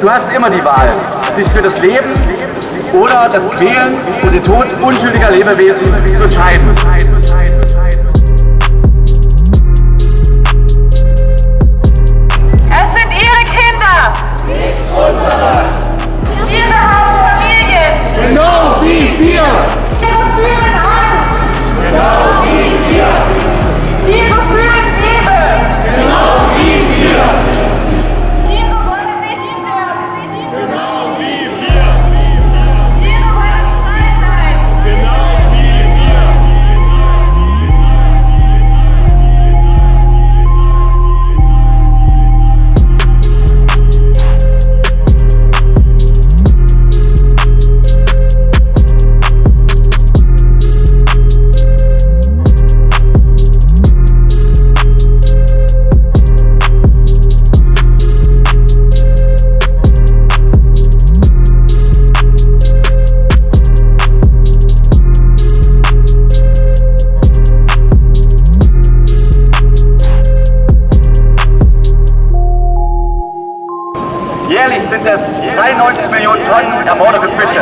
Du hast immer die Wahl, dich für das Leben oder das Quälen und den Tod unschuldiger Lebewesen zu entscheiden. sind es 93 Millionen Tonnen ermordete Fische.